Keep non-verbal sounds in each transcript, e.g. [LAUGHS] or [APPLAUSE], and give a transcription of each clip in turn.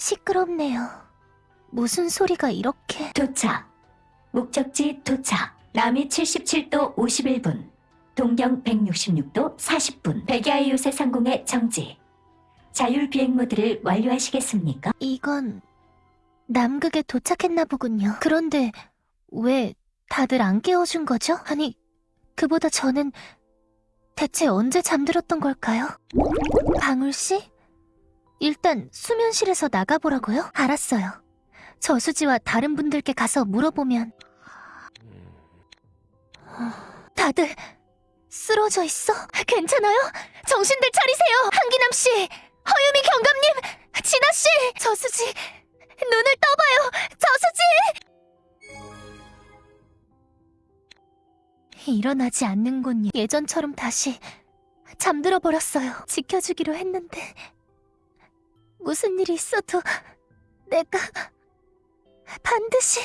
시끄럽네요. 무슨 소리가 이렇게... 도착. 목적지 도착. 남이 77도 51분. 동경 166도 40분. 백야의 요새 상공의 정지. 자율 비행 모드를 완료하시겠습니까? 이건 남극에 도착했나 보군요. 그런데 왜 다들 안 깨워준 거죠? 아니, 그보다 저는 대체 언제 잠들었던 걸까요? 방울 씨? 일단 수면실에서 나가보라고요? 알았어요. 저수지와 다른 분들께 가서 물어보면 다들 쓰러져 있어? 괜찮아요? 정신들 차리세요! 한기남 씨! 허유미 경감님! 진아 씨! 저수지! 눈을 떠봐요! 저수지! 일어나지 않는군요. 예전처럼 다시 잠들어 버렸어요. 지켜주기로 했는데 무슨 일이 있어도 내가 반드시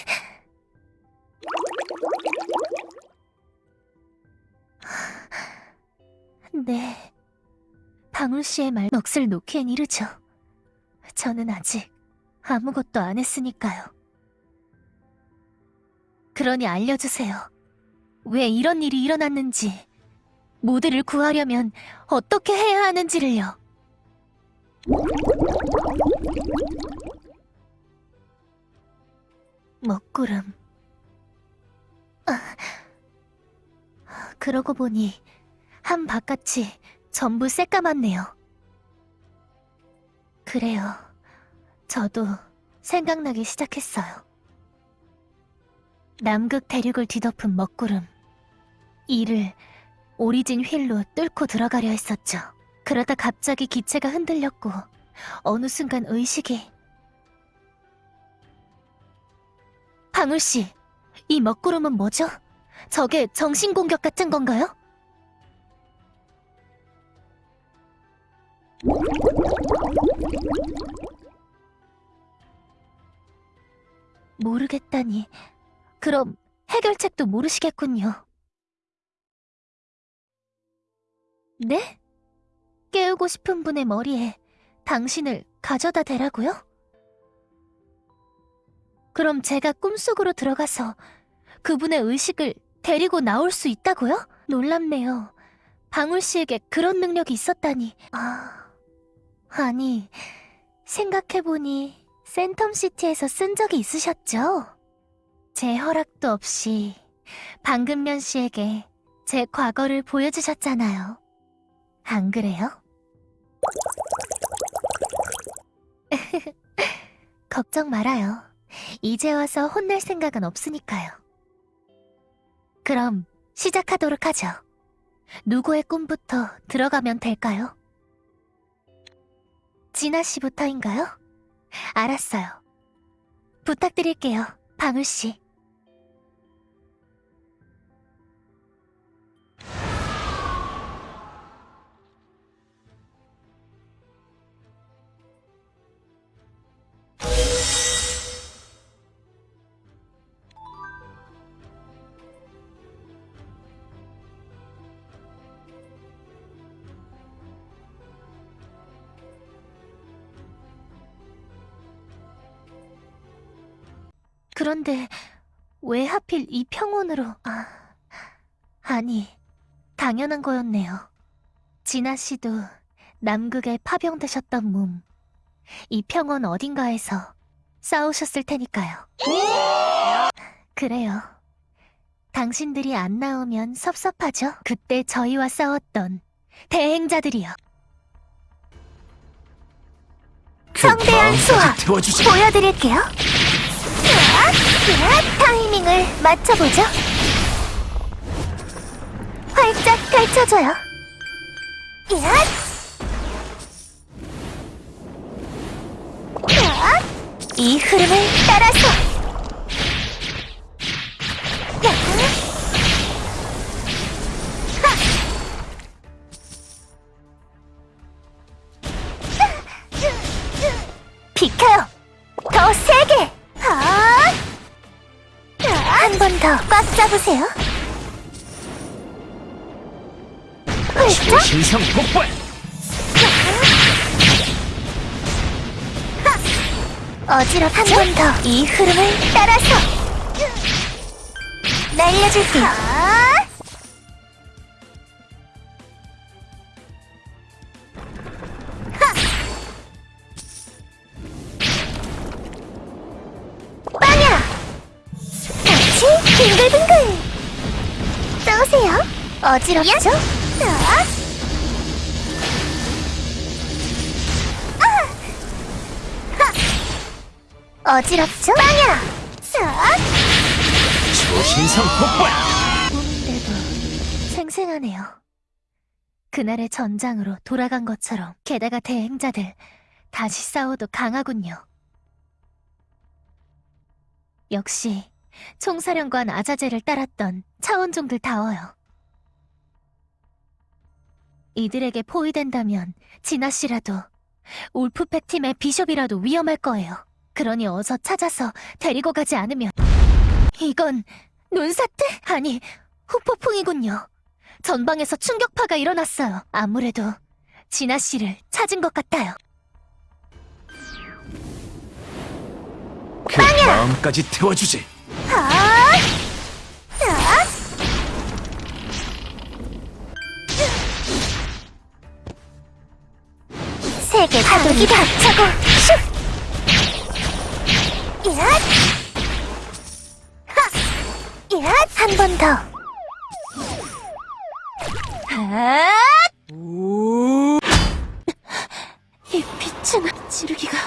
네. 방울 씨의 말 넋을 놓기엔 이르죠. 저는 아직 아무것도 안 했으니까요. 그러니 알려주세요. 왜 이런 일이 일어났는지, 모두를 구하려면 어떻게 해야 하는지를요. 먹구름. 아, 그러고 보니 한 바깥이 전부 새까맣네요. 그래요. 저도 생각나기 시작했어요. 남극 대륙을 뒤덮은 먹구름. 이를 오리진 휠로 뚫고 들어가려 했었죠. 그러다 갑자기 기체가 흔들렸고 어느 순간 의식이 방울 씨, 이 먹구름은 뭐죠? 저게 정신 공격 같은 건가요? 모르겠다니. 그럼 해결책도 모르시겠군요. 네? 깨우고 싶은 분의 머리에 당신을 가져다 대라고요? 그럼 제가 꿈속으로 들어가서 그분의 의식을 데리고 나올 수 있다고요? 놀랍네요. 방울 씨에게 그런 능력이 있었다니. 아, 아니, 생각해보니 센텀시티에서 쓴 적이 있으셨죠? 제 허락도 없이 방금면 씨에게 제 과거를 보여주셨잖아요. 안 그래요? [LAUGHS] 걱정 말아요. 이제 와서 혼낼 생각은 없으니까요. 그럼 시작하도록 하죠. 누구의 꿈부터 들어가면 될까요? 진아 씨부터인가요? 알았어요. 부탁드릴게요, 방울 씨. 그런데 왜 하필 이 평원으로... 아... 아니, 당연한 거였네요. 진아 씨도 남극에 파병되셨던 몸. 이 평원 어딘가에서 싸우셨을 테니까요. 그래요. 당신들이 안 나오면 섭섭하죠? 그때 저희와 싸웠던 대행자들이요. 성대한 수화 태워주지. 보여드릴게요. 으악, 으악, 타이밍을 맞춰보죠. 활짝 펼쳐줘요. 이 흐름을 따라서. 더 꽉 잡으세요. 훌쩍! 신성 폭발. 어지럽 한번 더 이 흐름을 따라서 날려줄게요. 빙글빙글! 쏘세요. 어지럽죠? 아! 아! 어지럽죠? 빵야! 싹! 초신성 폭발! 꿈인데도 생생하네요. 그날의 전장으로 돌아간 것처럼 게다가 대행자들 다시 싸워도 강하군요. 역시 총사령관 아자제를 따랐던 차원종들 다워요. 이들에게 포위된다면 진아 씨라도 울프팩 팀의 비숍이라도 위험할 거예요. 그러니 어서 찾아서 데리고 가지 않으면 이건 눈사태? 아니 후폭풍이군요. 전방에서 충격파가 일어났어요. 아무래도 진아 씨를 찾은 것 같아요. 그 마음까지 태워주지! 세계 파도기 닥쳐고 슉! 얏! 하! 얏! 한번 더. 하! 이 빛은 지르기가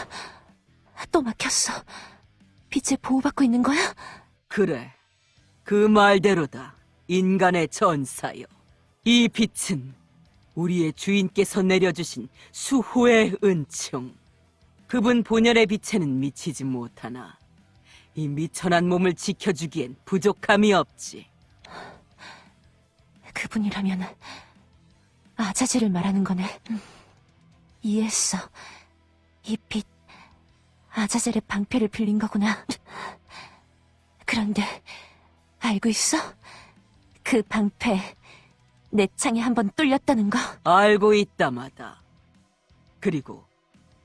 또 막혔어. 빛에 보호받고 있는 거야? 그래. 그 말대로다. 인간의 전사여. 이 빛은 우리의 주인께서 내려주신 수호의 은총. 그분 본연의 빛에는 미치지 못하나 이 미천한 몸을 지켜주기엔 부족함이 없지. 그분이라면 아자제를 말하는 거네. 음, 이해했어. 이 빛, 아자젤의 방패를 빌린 거구나. 그런데 알고 있어? 그 방패 내 창에 한 번 뚫렸다는 거. 알고 있다마다. 그리고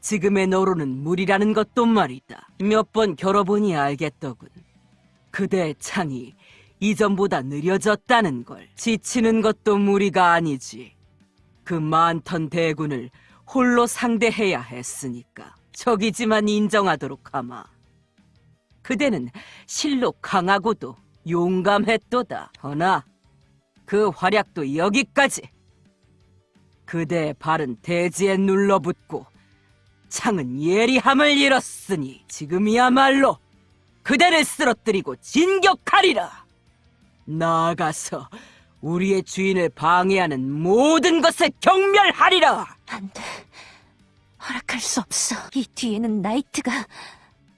지금의 너로는 무리라는 것도 말이다. 몇 번 겨뤄보니 알겠더군. 그대의 창이 이전보다 느려졌다는 걸. 지치는 것도 무리가 아니지. 그 많던 대군을 홀로 상대해야 했으니까. 적이지만 인정하도록 하마. 그대는 실로 강하고도 용감했도다. 허나 그 활약도 여기까지. 그대의 발은 대지에 눌러붙고 창은 예리함을 잃었으니 지금이야말로 그대를 쓰러뜨리고 진격하리라. 나아가서 우리의 주인을 방해하는 모든 것을 경멸하리라. 안 돼. 허락할 수 없어. 이 뒤에는 나이트가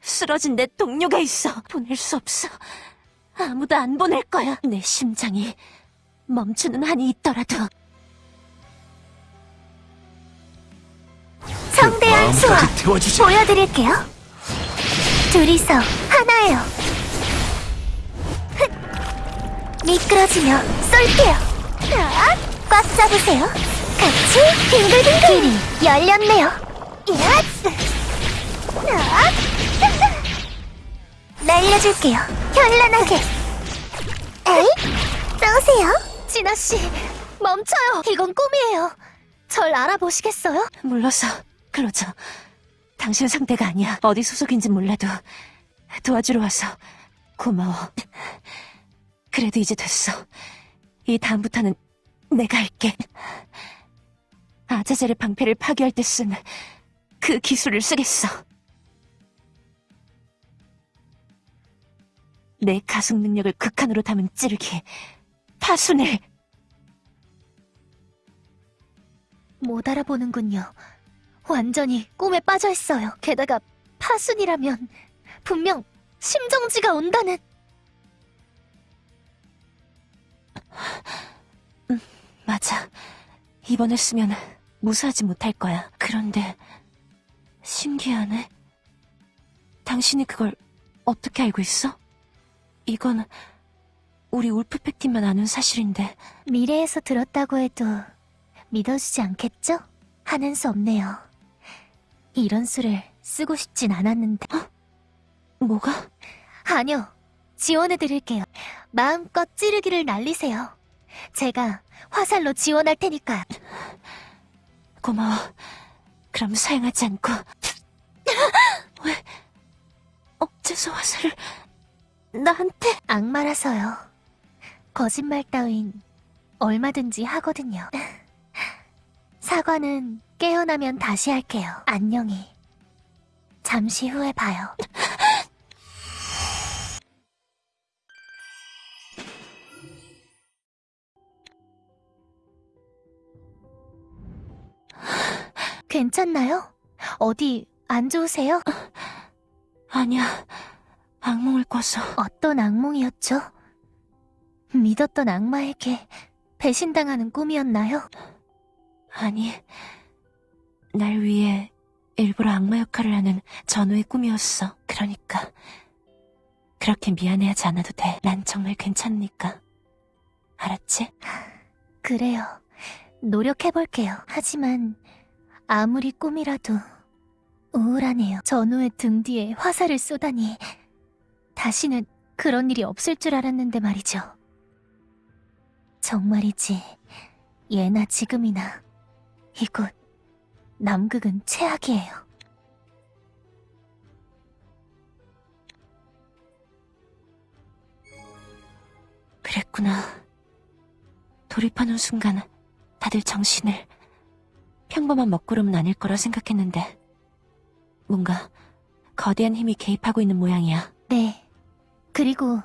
쓰러진 내 동료가 있어. 보낼 수 없어. 아무도 안 보낼 거야. 내 심장이 멈추는 한이 있더라도. 성대한 수화 마음까지 태워주지! 보여드릴게요. 둘이서 하나예요. 흑! 미끄러지며 쏠게요. 아, 꽉 잡으세요. 같이 빙글빙글. 길이 열렸네요. 야! 아! 날려줄게요. 현란하게. 에이? 쏘세요. 진아 씨, 멈춰요. 이건 꿈이에요. 절 알아보시겠어요? 물러서, 클로저. 당신 상대가 아니야. 어디 소속인지 몰라도 도와주러 와서 고마워. 그래도 이제 됐어. 이 다음부터는 내가 할게. 아자젤의 방패를 파괴할 때쓴그 기술을 쓰겠어. 내 가속 능력을 극한으로 담은 찌르기, 파순을 못 알아보는군요. 완전히 꿈에 빠져 있어요. 게다가 파순이라면 분명 심정지가 온다는. 맞아. 이번에 쓰면 무사하지 못할 거야. 그런데 신기하네. 당신이 그걸 어떻게 알고 있어? 이건 우리 울프팩 팀만 아는 사실인데 미래에서 들었다고 해도 믿어주지 않겠죠? 하는 수 없네요. 이런 수를 쓰고 싶진 않았는데. 어? 뭐가? 아니요. 지원해드릴게요. 마음껏 찌르기를 날리세요. 제가 화살로 지원할 테니까요. 고마워. 그럼 사용하지 않고. [LAUGHS] 왜 어째서 화살을 나한테? 악마라서요. 거짓말 따윈 얼마든지 하거든요. [LAUGHS] 사과는 깨어나면 다시 할게요. 안녕히. 잠시 후에 봐요. [LAUGHS] 괜찮나요? 어디 안 좋으세요? 아니야. 악몽을 꿔서. 어떤 악몽이었죠? 믿었던 악마에게 배신당하는 꿈이었나요? 아니, 날 위해 일부러 악마 역할을 하는 전우의 꿈이었어. 그러니까 그렇게 미안해하지 않아도 돼. 난 정말 괜찮으니까. 알았지? 그래요. 노력해볼게요. 하지만 아무리 꿈이라도 우울하네요. 전우의 등 뒤에 화살을 쏘다니 다시는 그런 일이 없을 줄 알았는데 말이죠. 정말이지. 예나 지금이나 이곳 남극은 최악이에요. 그랬구나. 돌입하는 순간 다들 정신을 평범한 먹구름은 아닐 거라 생각했는데 뭔가 거대한 힘이 개입하고 있는 모양이야. 네. 그리고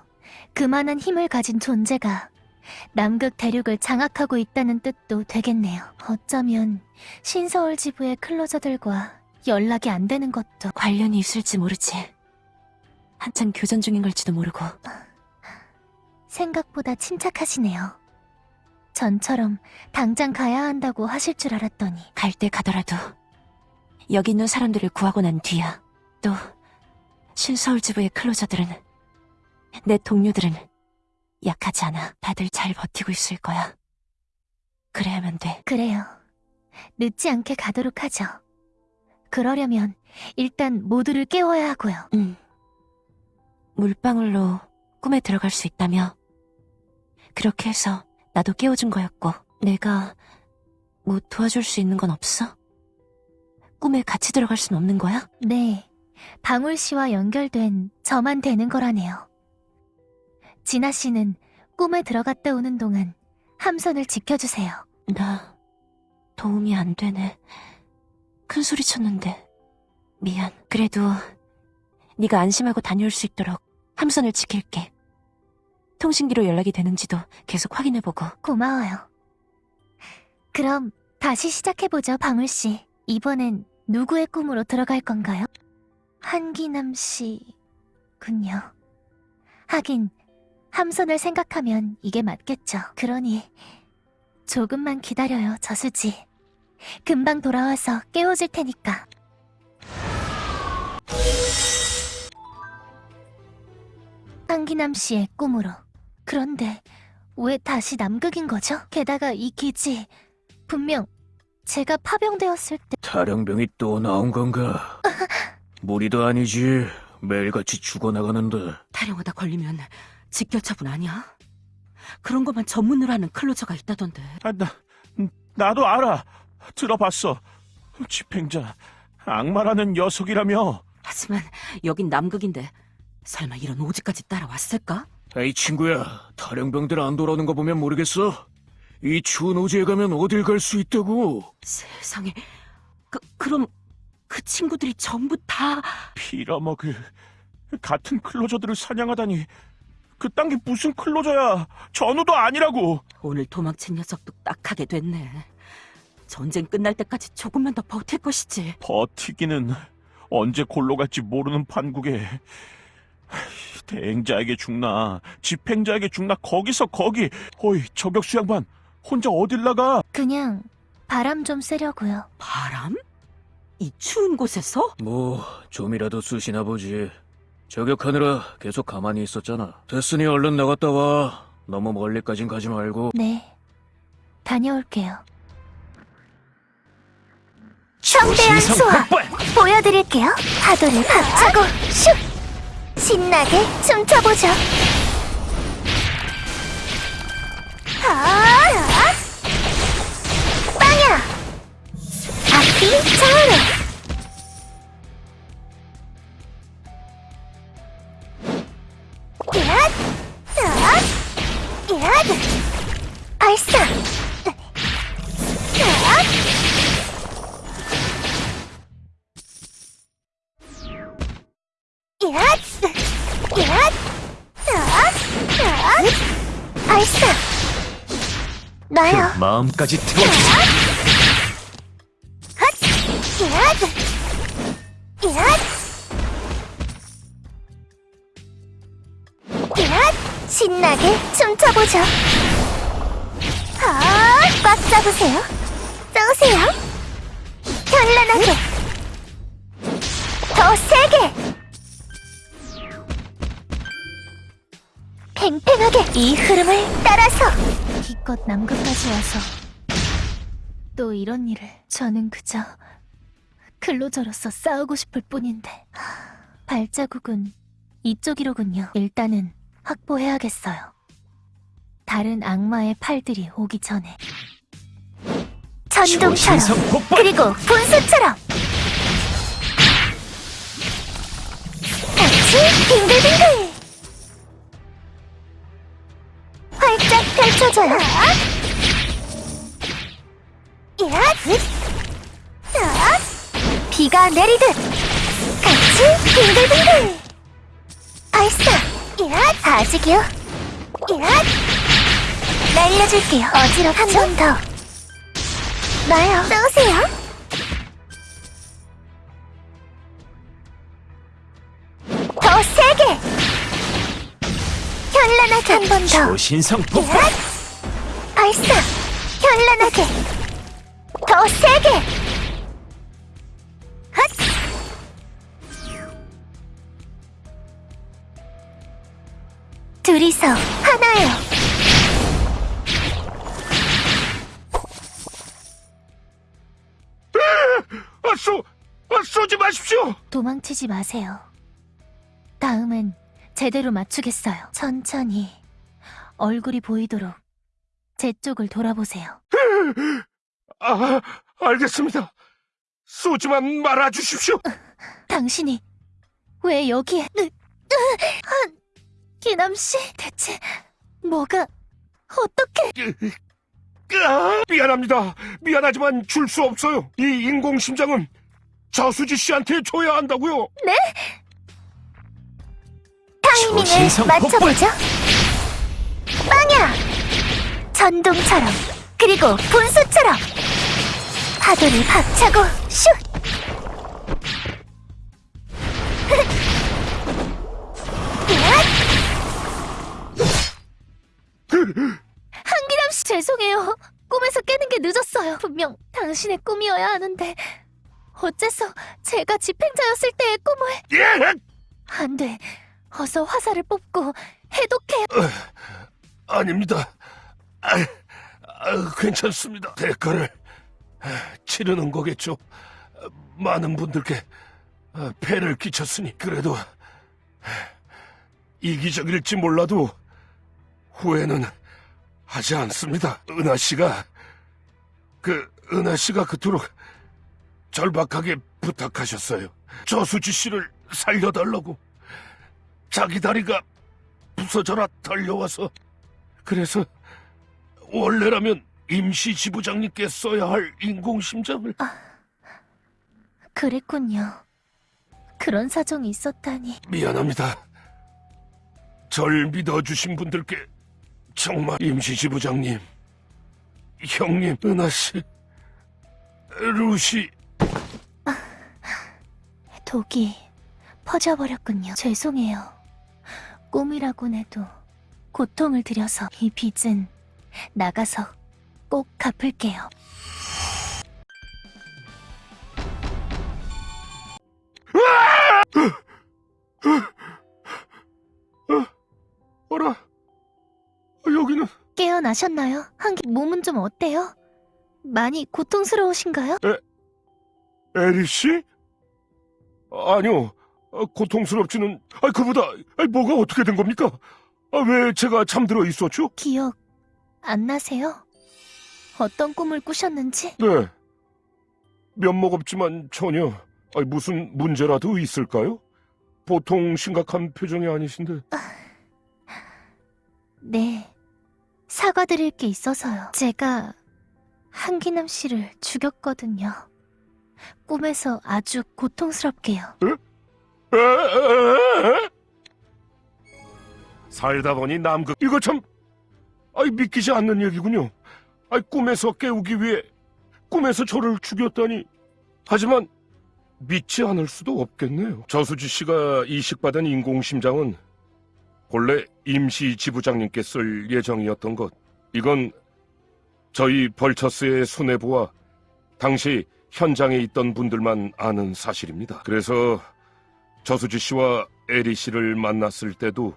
그만한 힘을 가진 존재가 남극 대륙을 장악하고 있다는 뜻도 되겠네요. 어쩌면 신서울 지부의 클로저들과 연락이 안 되는 것도 관련이 있을지 모르지. 한창 교전 중인 걸지도 모르고. 생각보다 침착하시네요. 전처럼 당장 가야 한다고 하실 줄 알았더니 갈 때 가더라도 여기 있는 사람들을 구하고 난 뒤야. 또 신서울 지부의 클로저들은 내 동료들은 약하지 않아. 다들 잘 버티고 있을 거야. 그래야만 돼. 그래요. 늦지 않게 가도록 하죠. 그러려면 일단 모두를 깨워야 하고요. 응. 물방울로 꿈에 들어갈 수 있다며. 그렇게 해서 나도 깨워준 거였고, 내가 뭐 도와줄 수 있는 건 없어? 꿈에 같이 들어갈 순 없는 거야? 네, 방울 씨와 연결된 저만 되는 거라네요. 진아 씨는 꿈에 들어갔다 오는 동안 함선을 지켜주세요. 나 도움이 안 되네. 큰 소리 쳤는데 미안. 그래도 네가 안심하고 다녀올 수 있도록 함선을 지킬게. 통신기로 연락이 되는지도 계속 확인해보고. 고마워요. 그럼 다시 시작해보죠, 방울 씨. 이번엔 누구의 꿈으로 들어갈 건가요? 한기남 씨군요. 하긴 함선을 생각하면 이게 맞겠죠. 그러니 조금만 기다려요, 저수지. 금방 돌아와서 깨워줄 테니까. 한기남 씨의 꿈으로. 그런데 왜 다시 남극인 거죠? 게다가 이 기지 분명 제가 파병되었을 때 탈영병이 또 나온 건가? [LAUGHS] 무리도 아니지. 매일같이 죽어나가는데. 타령하다 걸리면 직결처분 아니야? 그런 것만 전문으로 하는 클로저가 있다던데. 아, 나, 나도 알아. 들어봤어. 집행자, 악마라는 녀석이라며. 하지만 여긴 남극인데 설마 이런 오지까지 따라왔을까? 에이 친구야, 탈영병들 안 돌아오는 거 보면 모르겠어. 이 추운 오지에 가면 어딜 갈 수 있다고. 세상에 그 그럼 그 친구들이 전부 다 빌어먹을. 같은 클로저들을 사냥하다니. 그딴 게 무슨 클로저야. 전우도 아니라고. 오늘 도망친 녀석도 딱하게 됐네. 전쟁 끝날 때까지 조금만 더 버틸 것이지. 버티기는 언제 골로 갈지 모르는 판국에. 대행자에게 죽나, 집행자에게 죽나, 거기서 거기. 어이, 저격수 양반. 혼자 어딜 나가? 그냥 바람 좀 쐬려고요. 바람? 이 추운 곳에서? 뭐 좀이라도 쑤시나 보지. 저격하느라 계속 가만히 있었잖아. 됐으니 얼른 나갔다 와. 너무 멀리까진 가지 말고. 네, 다녀올게요. 초신성 수화! 보여드릴게요. 파도를 박차고 슉! 신나게 춤춰보죠. 아, 빵야! 앞이 차오르! 나요. 마음까지. 얏! 얏! 얏! 신나게 춤춰보죠. 아, 꽉 잡으세요. 쏘세요. 현란하게. 더 세게. 팽팽하게 이 흐름을 따라서 기껏 남극까지 와서 또 이런 일을 저는 그저 근로자로서 싸우고 싶을 뿐인데 하, 발자국은 이쪽이로군요. 일단은 확보해야겠어요. 다른 악마의 팔들이 오기 전에 폭발! 그리고 분수처럼 같이 빙글빙글 야! 비가 내리듯 같이 빙글빙글 발사 야! 아직이요 야! 날려줄게요 어지럽죠? 한번 더 나요. 쏘세요. 더 세게. 현란하게 한 번 더. 초신성 폭발! 발사. 현란하게. 더 세게. 헛. 둘이서 하나예요. 아, 쏘, 아, 쏘지 마십시오. 도망치지 마세요. 다음은 제대로 맞추겠어요. 천천히 얼굴이 보이도록 제 쪽을 돌아보세요. [LAUGHS] 아, 알겠습니다. 쏘지만 말아 주십시오. [LAUGHS] 당신이 왜 여기에? 으, 으, 아, 기남 씨, 대체 뭐가 어떻게? 아, 미안합니다. 미안하지만 줄 수 없어요. 이 인공심장은 저수지 씨한테 줘야 한다고요. 타이밍을 초신성 맞춰보죠. 빵야! 전동처럼 그리고 분수처럼 파도를 박차고 슛! 한기남 씨 죄송해요. 꿈에서 깨는 게 늦었어요. 분명 당신의 꿈이어야 하는데 어째서 제가 집행자였을 때의 꿈을 예! 안 돼. 어서 화살을 뽑고 해독해. 아닙니다. 아, 아, 괜찮습니다. 대가를 아, 치르는 거겠죠. 아, 많은 분들께 아, 폐를 끼쳤으니 그래도 아, 이기적일지 몰라도 후회는 하지 않습니다. 은하 씨가 그 은하 씨가 그토록 절박하게 부탁하셨어요. 저수지 씨를 살려달라고. 자기 다리가 부서져라 달려와서 그래서 원래라면 임시 지부장님께 써야 할 인공심장을 그랬군요. 그런 사정이 있었다니. 미안합니다. 절 믿어주신 분들께 정말 임시 지부장님, 형님, 은하씨, 루시, 독이 퍼져버렸군요. 죄송해요. 꿈이라곤 해도 고통을 드려서 이 빚은 나가서 꼭 갚을게요. 어라, 여기는 깨어나셨나요? 한기 몸은 좀 어때요? 많이 고통스러우신가요? 에리 씨? 아니요, 아, 고통스럽지는, 아, 그보다, 아, 뭐가 어떻게 된 겁니까? 아, 왜 제가 잠들어 있었죠? 기억 안 나세요? 어떤 꿈을 꾸셨는지? 네. 면목 없지만 전혀, 아, 무슨 문제라도 있을까요? 보통 심각한 표정이 아니신데. 네. 사과드릴 게 있어서요. 제가 한기남 씨를 죽였거든요. 꿈에서 아주 고통스럽게요. 에 에에에? 살다 보니 남극 이거 참 아이 믿기지 않는 얘기군요. 아이 꿈에서 깨우기 위해 꿈에서 저를 죽였다니. 하지만 믿지 않을 수도 없겠네요. 저수지 씨가 이식받은 인공심장은 본래 임시 지부장님께 쓸 예정이었던 것. 이건 저희 벌처스의 수뇌부와 당시 현장에 있던 분들만 아는 사실입니다. 그래서 저수지 씨와 에리 씨를 만났을 때도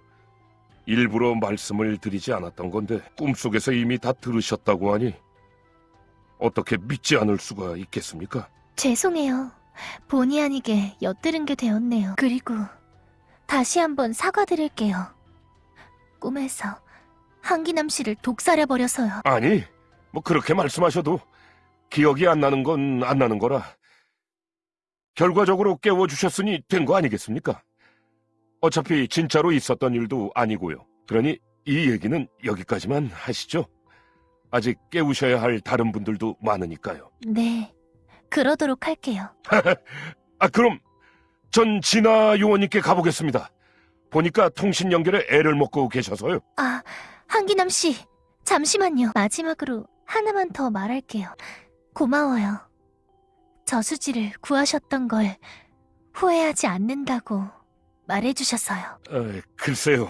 일부러 말씀을 드리지 않았던 건데 꿈속에서 이미 다 들으셨다고 하니 어떻게 믿지 않을 수가 있겠습니까? 죄송해요. 본의 아니게 엿들은 게 되었네요. 그리고 다시 한번 사과드릴게요. 꿈에서 한기남 씨를 독살해버려서요. 아니, 뭐 그렇게 말씀하셔도 기억이 안 나는 건 안 나는 거라 결과적으로 깨워주셨으니 된 거 아니겠습니까? 어차피 진짜로 있었던 일도 아니고요. 그러니 이 얘기는 여기까지만 하시죠. 아직 깨우셔야 할 다른 분들도 많으니까요. 네. 그러도록 할게요. [LAUGHS] 아, 그럼 전 진아 요원님께 가보겠습니다. 보니까 통신 연결에 애를 먹고 계셔서요. 아, 한기남 씨. 잠시만요. 마지막으로 하나만 더 말할게요. 고마워요. 저수지를 구하셨던 걸 후회하지 않는다고 말해주셔서요. 에, 글쎄요.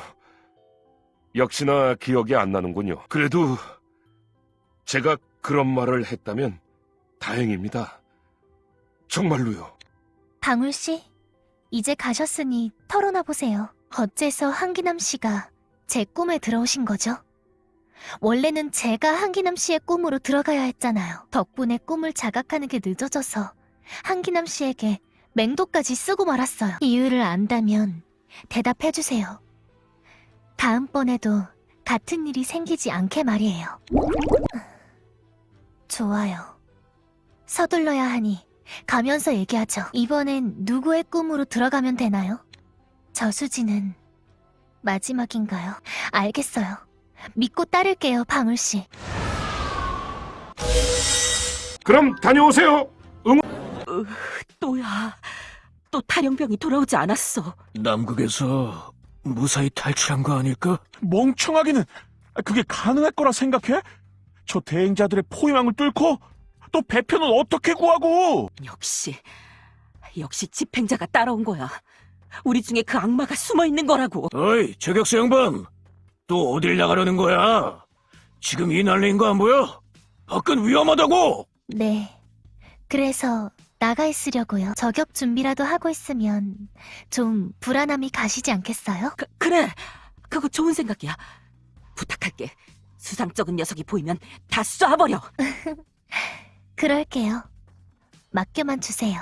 역시나 기억이 안 나는군요. 그래도 제가 그런 말을 했다면 다행입니다. 정말로요. 방울 씨, 이제 가셨으니 털어놔 보세요. 어째서 한기남 씨가 제 꿈에 들어오신 거죠? 원래는 제가 한기남 씨의 꿈으로 들어가야 했잖아요. 덕분에 꿈을 자각하는 게 늦어져서 한기남 씨에게 맹독까지 쓰고 말았어요. 이유를 안다면 대답해 주세요. 다음번에도 같은 일이 생기지 않게 말이에요. 좋아요. 서둘러야 하니 가면서 얘기하죠. 이번엔 누구의 꿈으로 들어가면 되나요? 저수지는 마지막인가요? 알겠어요. 믿고 따를게요, 방울씨. 그럼 다녀오세요. 또야. 또 탈영병이 돌아오지 않았어. 남극에서 무사히 탈출한 거 아닐까? 멍청하기는 그게 가능할 거라 생각해? 저 대행자들의 포위망을 뚫고 또 배표는 어떻게 구하고? 역시, 역시 집행자가 따라온 거야. 우리 중에 그 악마가 숨어 있는 거라고. 어이, 저격수 양반! 또 어딜 나가려는 거야? 지금 이 난리인 거 안 보여? 밖은 위험하다고! 네. 그래서 나가 있으려고요. 저격 준비라도 하고 있으면 좀 불안함이 가시지 않겠어요? 그, 그래, 그거 좋은 생각이야. 부탁할게. 수상쩍은 녀석이 보이면 다 쏴버려. [LAUGHS] 그럴게요. 맡겨만 주세요.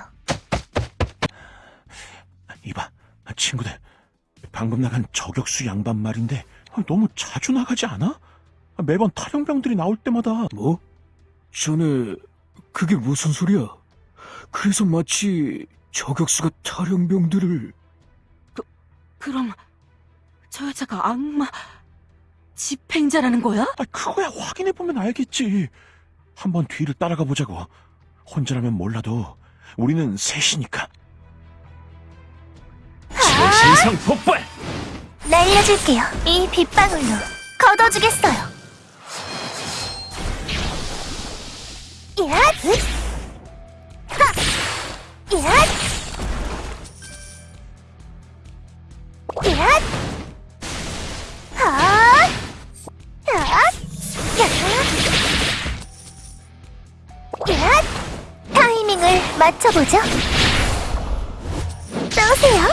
이봐, 친구들. 방금 나간 저격수 양반 말인데 너무 자주 나가지 않아? 매번 탈영병들이 나올 때마다 뭐? 전에 그게 무슨 소리야? 그래서 마치 저격수가 탈영병들을 그럼 저 여자가 악마 집행자라는 거야? 아, 그거야 확인해보면 알겠지. 한번 뒤를 따라가 보자고. 혼자라면 몰라도 우리는 셋이니까. 최신상 폭발! 날려줄게요. 이 빗방울로 걷어주겠어요. 야! 맞춰보죠. 떠오세요.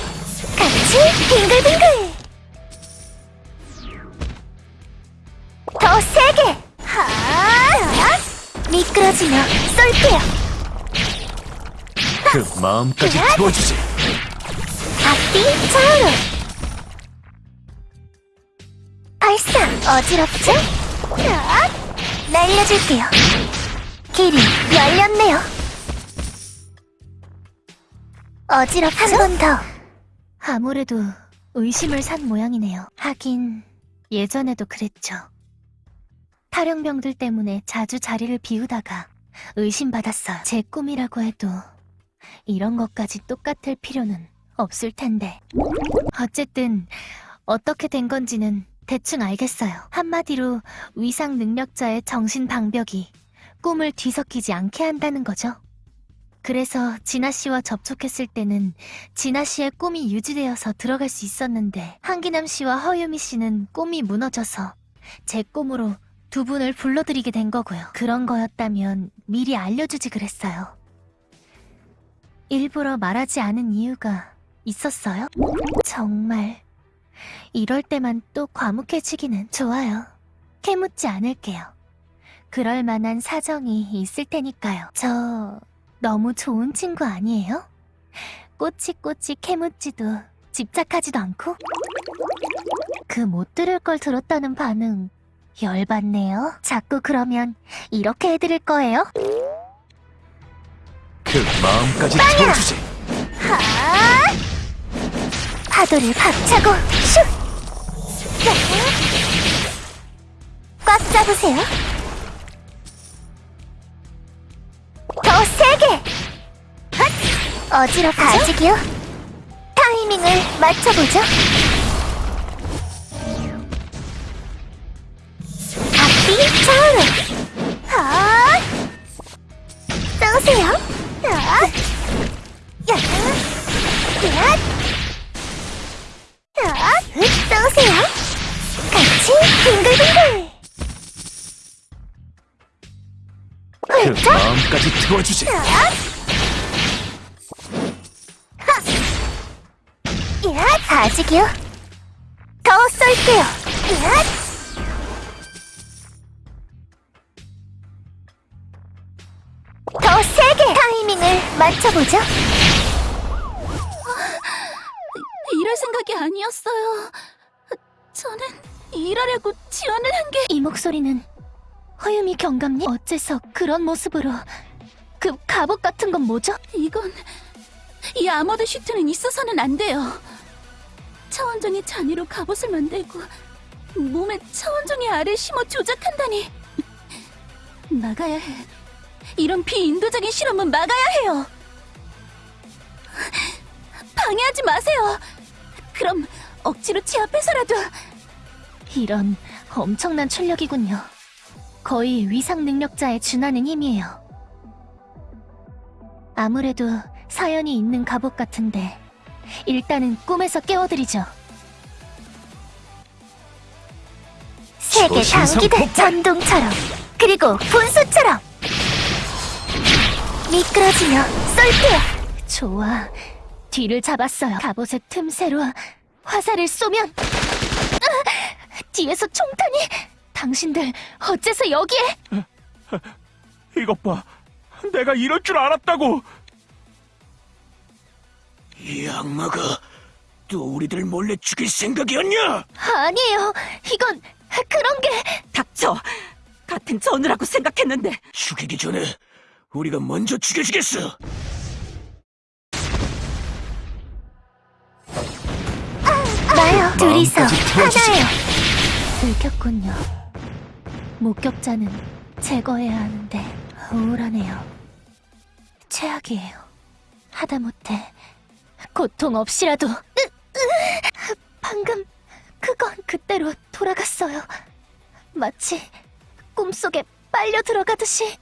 같이 빙글빙글. 더 세게! 하! 미끄러지며 쏠게요! 그 마음까지! 아, 핫비 차오르 발사 어지럽지? 야, 날려줄게요 길이 열렸네요 어지럽죠? 한 번 더 아무래도 의심을 산 모양이네요 하긴 예전에도 그랬죠 탈영병들 때문에 자주 자리를 비우다가 의심받았어요 제 꿈이라고 해도 이런 것까지 똑같을 필요는 없을 텐데. 어쨌든 어떻게 된 건지는 대충 알겠어요. 한마디로 위상 능력자의 정신 방벽이 꿈을 뒤섞이지 않게 한다는 거죠. 그래서 진아 씨와 접촉했을 때는 진아 씨의 꿈이 유지되어서 들어갈 수 있었는데 한기남 씨와 허유미 씨는 꿈이 무너져서 제 꿈으로 두 분을 불러들이게 된 거고요. 그런 거였다면 미리 알려주지 그랬어요. 일부러 말하지 않은 이유가 있었어요? 정말 이럴 때만 또 과묵해지기는 좋아요. 캐묻지 않을게요. 그럴 만한 사정이 있을 테니까요. 저 너무 좋은 친구 아니에요? 꼬치꼬치 캐묻지도 집착하지도 않고? 그 못 들을 걸 들었다는 반응 열받네요. 자꾸 그러면 이렇게 해드릴 거예요? 그 마음까지 태워주지. 하! 파도를 박차고 슉! 야! 꽉 잡으세요. 더 세게! 헛! 어지럽죠? 아직이요? 타이밍을 맞춰보죠. 앞뒤! 하! 쏘세요. 야! 야! 쏘세요. 같이 빙글빙글. 그! 마음까지 태워주지. 아직이요? 더 쏠게요. 야! 더 세게 타이밍을 맞춰보죠. 이럴 생각이 아니었어요. 저는 일하려고 지원을 한 게... 이 목소리는 허유미 경감님? 어째서 그런 모습으로 그 갑옷 같은 건 뭐죠? 이건... 이 아머드 슈트는 있어서는 안 돼요. 차원종이 잔이로 갑옷을 만들고 몸에 차원종의 알을 심어 조작한다니. [LAUGHS] 나가야 해. 이런 비인도적인 실험은 막아야 해요. [LAUGHS] 방해하지 마세요. 그럼 억지로 제압해서라도 이런 엄청난 출력이군요. 거의 위상 능력자에 준하는 힘이에요. 아무래도 사연이 있는 갑옷 같은데 일단은 꿈에서 깨워드리죠. 세계 당기대! 전동처럼 그리고 분수처럼 미끄러지며 쏠게요. 좋아. 뒤를 잡았어요. 갑옷의 틈새로 화살을 쏘면 으, 뒤에서 총탄이 당신들 어째서 여기에 이것 봐. 내가 이럴 줄 알았다고. 이 악마가 또 우리들 몰래 죽일 생각이었냐? 아니에요. 이건 그런 게 닥쳐! 같은 전우라고 생각했는데 죽이기 전에 우리가 먼저 죽여주겠어. 나요. 둘이서 마음까지 태워주지. 하나예요. 들켰군요. 목격자는 제거해야 하는데 우울하네요. 최악이에요. 하다못해 고통 없이라도 으, 으, 방금 그건 그때로 돌아갔어요. 마치 꿈속에 빨려 들어가듯이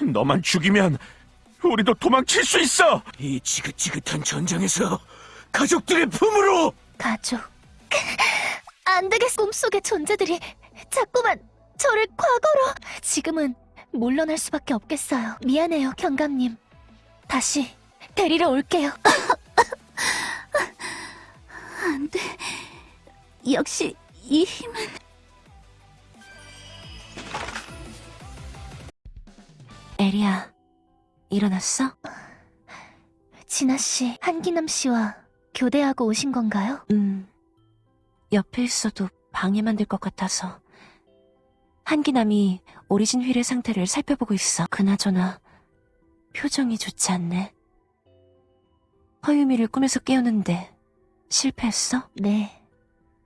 너만 죽이면 우리도 도망칠 수 있어. 이 지긋지긋한 전장에서 가족들의 품으로 가족. 안 되겠어. 꿈속의 존재들이 자꾸만 저를 과거로. 지금은 물러날 수밖에 없겠어요. 미안해요, 경감님. 다시 데리러 올게요. [LAUGHS] 안 돼. 역시 이 힘은 에리야, 일어났어? 진아 씨, 한기남 씨와 교대하고 오신 건가요? 음, 옆에 있어도 방해만 될 것 같아서. 한기남이 오리진 휠의 상태를 살펴보고 있어. 그나저나 표정이 좋지 않네. 허유미를 꿈에서 깨우는데 실패했어? 네.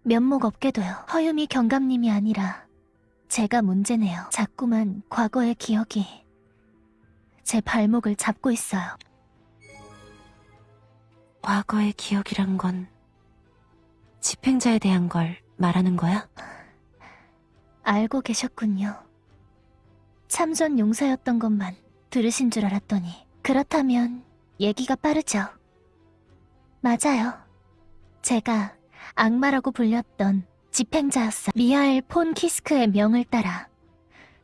면목 없게도요. 허유미 경감님이 아니라 제가 문제네요. 자꾸만 과거의 기억이 제 발목을 잡고 있어요. 과거의 기억이란 건 집행자에 대한 걸 말하는 거야? 알고 계셨군요. 참전 용사였던 것만 들으신 줄 알았더니 그렇다면 얘기가 빠르죠. 맞아요. 제가 악마라고 불렸던 집행자였어. 미하엘 폰 키스크의 명을 따라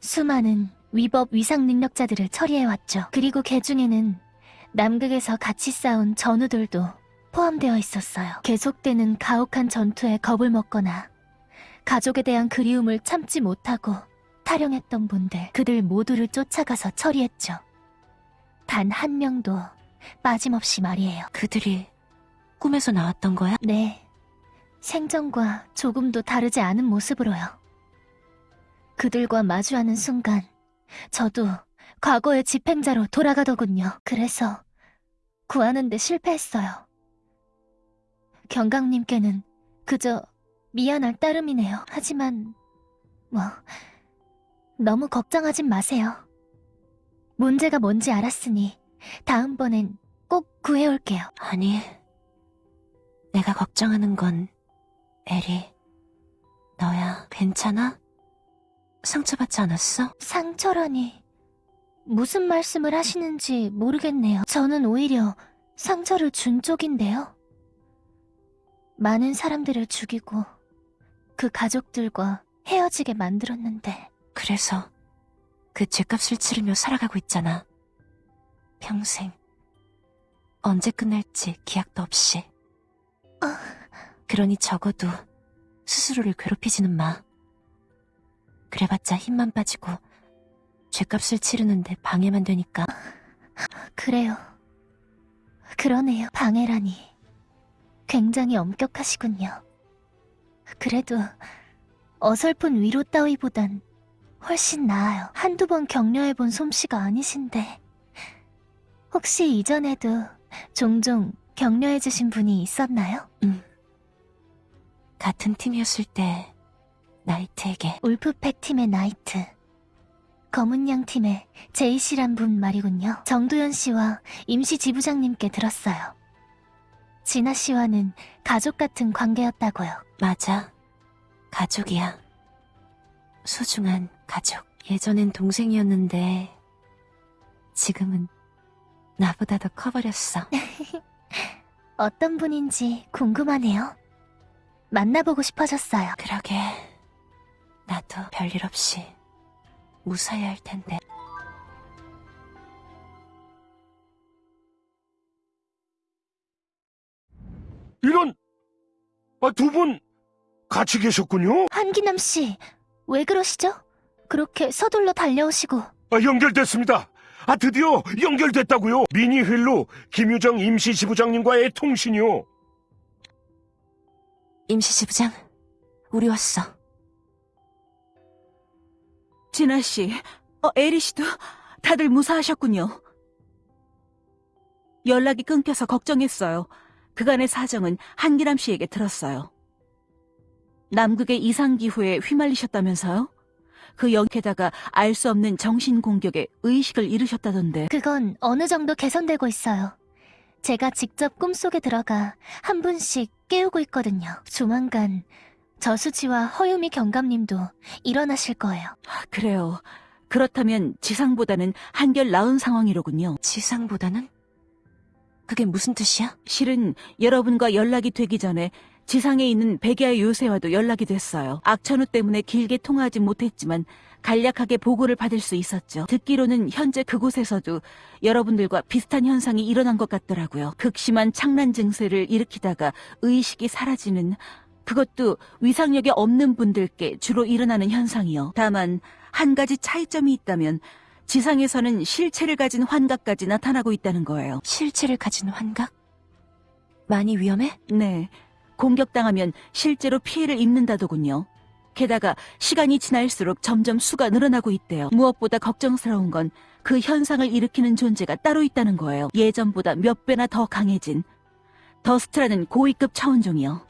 수많은 위법 위상 능력자들을 처리해왔죠. 그리고 그 중에는 남극에서 같이 싸운 전우들도 포함되어 있었어요. 계속되는 가혹한 전투에 겁을 먹거나 가족에 대한 그리움을 참지 못하고 탈영했던 분들, 그들 모두를 쫓아가서 처리했죠. 단 한 명도 빠짐없이 말이에요. 그들이 꿈에서 나왔던 거야? 네. 생전과 조금도 다르지 않은 모습으로요. 그들과 마주하는 순간, 저도 과거의 집행자로 돌아가더군요. 그래서 구하는데 실패했어요. 경강님께는 그저 미안할 따름이네요. 하지만, 뭐, 너무 걱정하진 마세요. 문제가 뭔지 알았으니, 다음번엔 꼭 구해올게요. 아니, 내가 걱정하는 건 에리, 너야. 괜찮아? 상처받지 않았어? 상처라니. 무슨 말씀을 하시는지 모르겠네요. 저는 오히려 상처를 준 쪽인데요. 많은 사람들을 죽이고 그 가족들과 헤어지게 만들었는데 그래서 그 죄값을 치르며 살아가고 있잖아. 평생. 언제 끝날지 기약도 없이. 그러니 적어도 스스로를 괴롭히지는 마. 그래봤자 힘만 빠지고 죄값을 치르는데 방해만 되니까. 그래요. 그러네요. 방해라니. 굉장히 엄격하시군요. 그래도 어설픈 위로 따위보단 훨씬 나아요. 한두 번 격려해본 솜씨가 아니신데. 혹시 이전에도 종종 격려해주신 분이 있었나요? 같은 팀이었을 때 나이트에게 울프팩 팀의 나이트. 검은 양 팀의 제이 씨란 분 말이군요. 정도현 씨와 임시 지부장님께 들었어요. 진아 씨와는 가족 같은 관계였다고요. 맞아. 가족이야. 소중한 가족. 예전엔 동생이었는데 지금은 나보다 더 커버렸어. [LAUGHS] 어떤 분인지 궁금하네요. 만나보고 싶어졌어요. 그러게. 나도 별일 없이 무사해야 할 텐데. 이런, 아, 두 분 같이 계셨군요? 한기남 씨, 왜 그러시죠? 그렇게 서둘러 달려오시고 아, 연결됐습니다. 아, 드디어 연결됐다고요. 미니 휠로 김유정 임시 지부장님과의 통신이요. 임시 지부장, 우리 왔어. 진아 씨, 어, 에리 씨도 다들 무사하셨군요. 연락이 끊겨서 걱정했어요. 그간의 사정은 한기람 씨에게 들었어요. 남극의 이상기후에 휘말리셨다면서요? 그 영게다가 알 수 없는 정신 공격에 의식을 잃으셨다던데. 그건 어느 정도 개선되고 있어요. 제가 직접 꿈속에 들어가 한 분씩 깨우고 있거든요. 조만간 저수지와 허유미 경감님도 일어나실 거예요. 아, 그래요. 그렇다면 지상보다는 한결 나은 상황이로군요. 지상보다는? 그게 무슨 뜻이야? 실은 여러분과 연락이 되기 전에 지상에 있는 백야의 요새와도 연락이 됐어요. 악천후 때문에 길게 통화하지 못했지만 간략하게 보고를 받을 수 있었죠. 듣기로는 현재 그곳에서도 여러분들과 비슷한 현상이 일어난 것 같더라고요. 극심한 창란 증세를 일으키다가 의식이 사라지는 그것도 위상력이 없는 분들께 주로 일어나는 현상이요. 다만 한 가지 차이점이 있다면 지상에서는 실체를 가진 환각까지 나타나고 있다는 거예요. 실체를 가진 환각? 많이 위험해? 네. 공격당하면 실제로 피해를 입는다더군요. 게다가 시간이 지날수록 점점 수가 늘어나고 있대요. 무엇보다 걱정스러운 건 그 현상을 일으키는 존재가 따로 있다는 거예요. 예전보다 몇 배나 더 강해진 더스트라는 고위급 차원종이요.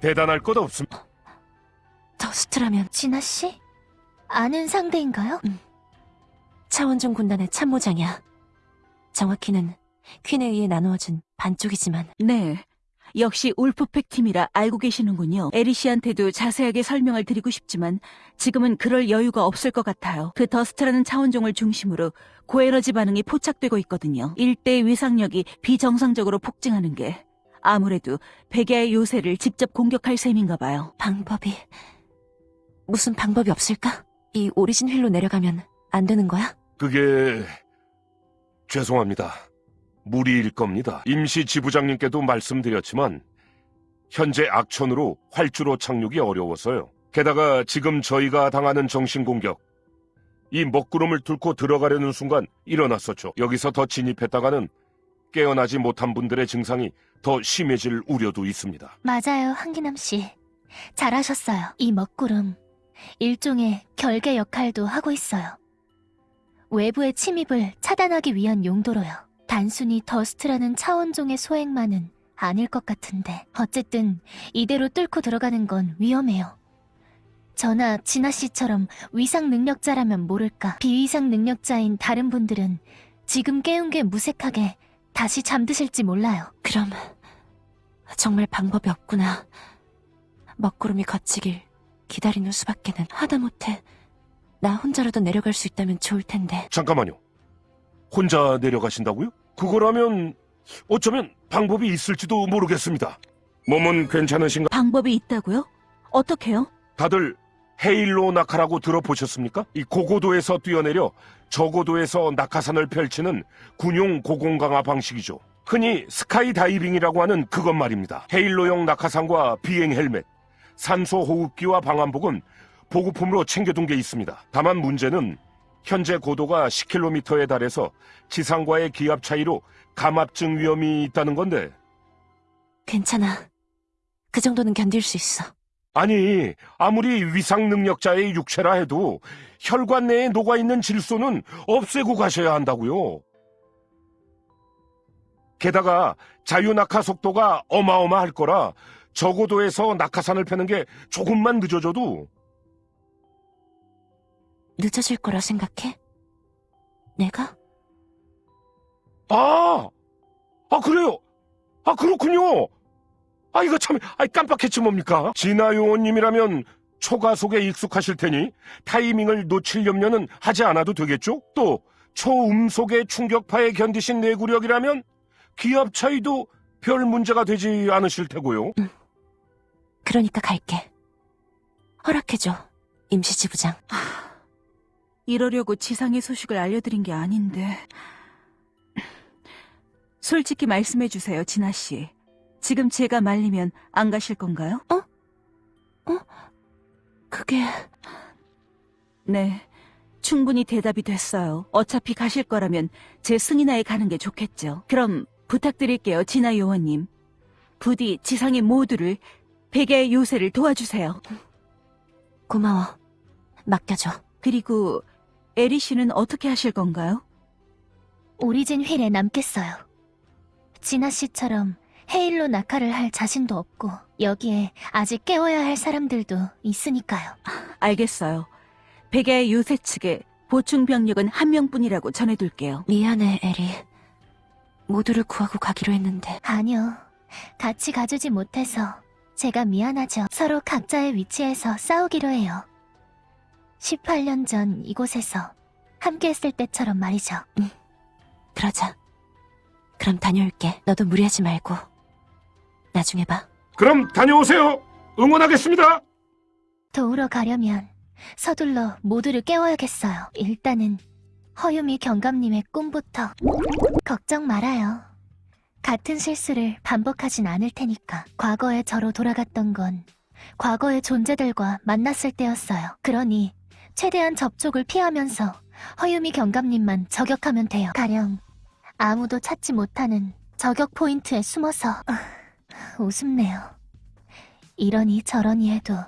대단할 것 없습니다. 더스트라면 진아 씨? 아는 상대인가요? 차원종 군단의 참모장이야. 정확히는 퀸에 의해 나누어준 반쪽이지만 네. 역시 울프팩 팀이라 알고 계시는군요. 에리 씨한테도 자세하게 설명을 드리고 싶지만 지금은 그럴 여유가 없을 것 같아요. 그 더스트라는 차원종을 중심으로 고에너지 반응이 포착되고 있거든요. 일대의 위상력이 비정상적으로 폭증하는 게 아무래도 백야의 요새를 직접 공격할 셈인가 봐요. 방법이 무슨 방법이 없을까? 이 오리진 휠로 내려가면 안 되는 거야? 그게 죄송합니다. 무리일 겁니다. 임시 지부장님께도 말씀드렸지만 현재 악천으로 활주로 착륙이 어려워서요. 게다가 지금 저희가 당하는 정신 공격 이 먹구름을 뚫고 들어가려는 순간 일어났었죠. 여기서 더 진입했다가는 깨어나지 못한 분들의 증상이 더 심해질 우려도 있습니다. 맞아요, 한기남 씨. 잘하셨어요. 이 먹구름. 일종의 결계 역할도 하고 있어요. 외부의 침입을 차단하기 위한 용도로요. 단순히 더스트라는 차원종의 소행만은 아닐 것 같은데. 어쨌든 이대로 뚫고 들어가는 건 위험해요. 저나 진아 씨처럼 위상 능력자라면 모를까. 비위상 능력자인 다른 분들은 지금 깨운 게 무색하게 다시 잠드실지 몰라요. 그럼 정말 방법이 없구나. 먹구름이 걷히길 기다리는 수밖에는 하다못해 나 혼자라도 내려갈 수 있다면 좋을 텐데. 잠깐만요. 혼자 내려가신다고요? 그거라면 어쩌면 방법이 있을지도 모르겠습니다. 몸은 괜찮으신가? 방법이 있다고요? 어떻게요? 다들 헤일로 낙하라고 들어보셨습니까? 이 고고도에서 뛰어내려 저고도에서 낙하산을 펼치는 군용 고공강화 방식이죠. 흔히 스카이 다이빙이라고 하는 그것 말입니다. 헤일로용 낙하산과 비행 헬멧, 산소 호흡기와 방한복은 보급품으로 챙겨둔 게 있습니다. 다만 문제는 현재 고도가 10km에 달해서 지상과의 기압 차이로 감압증 위험이 있다는 건데 괜찮아. 그 정도는 견딜 수 있어. 아니, 아무리 위상 능력자의 육체라 해도 혈관 내에 녹아있는 질소는 없애고 가셔야 한다고요. 게다가 자유 낙하 속도가 어마어마할 거라 저고도에서 낙하산을 펴는 게 조금만 늦어져도 늦어질 거라 생각해? 내가? 아, 아 그래요. 아 그렇군요. 아 이거 참, 아 깜빡했지 뭡니까? 진아 요원님이라면 초가 속에 익숙하실 테니 타이밍을 놓칠 염려는 하지 않아도 되겠죠? 또 초음속의 충격파에 견디신 내구력이라면 기압 차이도 별 문제가 되지 않으실 테고요. 그러니까 갈게. 허락해줘, 임시지부장. 이러려고 지상의 소식을 알려드린 게 아닌데. 솔직히 말씀해 주세요, 진아 씨. 지금 제가 말리면 안 가실 건가요? 그게... 네. 충분히 대답이 됐어요. 어차피 가실 거라면 제 승인하에 가는 게 좋겠죠. 그럼 부탁드릴게요, 진아 요원님. 부디 지상의 모두를 백야의 요새를 도와주세요. 고마워. 맡겨줘. 그리고 에리 씨는 어떻게 하실 건가요? 오리진 휠에 남겠어요. 진아 씨처럼 헤일로 낙하를 할 자신도 없고 여기에 아직 깨워야 할 사람들도 있으니까요. [LAUGHS] 알겠어요. 백야의 요새 측에 보충 병력은 한 명뿐이라고 전해둘게요. 미안해, 에리. 모두를 구하고 가기로 했는데. 아니요. 같이 가주지 못해서 제가 미안하죠. 서로 각자의 위치에서 싸우기로 해요. 18년 전 이곳에서 함께 했을 때처럼 말이죠. 그러자. 그럼 다녀올게. 너도 무리하지 말고. 나중에 봐. 그럼 다녀오세요. 응원하겠습니다. 도우러 가려면 서둘러 모두를 깨워야겠어요. 일단은 허유미 경감님의 꿈부터 걱정 말아요. 같은 실수를 반복하진 않을 테니까. 과거의 저로 돌아갔던 건 과거의 존재들과 만났을 때였어요. 그러니 최대한 접촉을 피하면서 허유미 경감님만 저격하면 돼요. 가령 아무도 찾지 못하는 저격 포인트에 숨어서 [LAUGHS] 아, 우습네요. 이러니 저러니 해도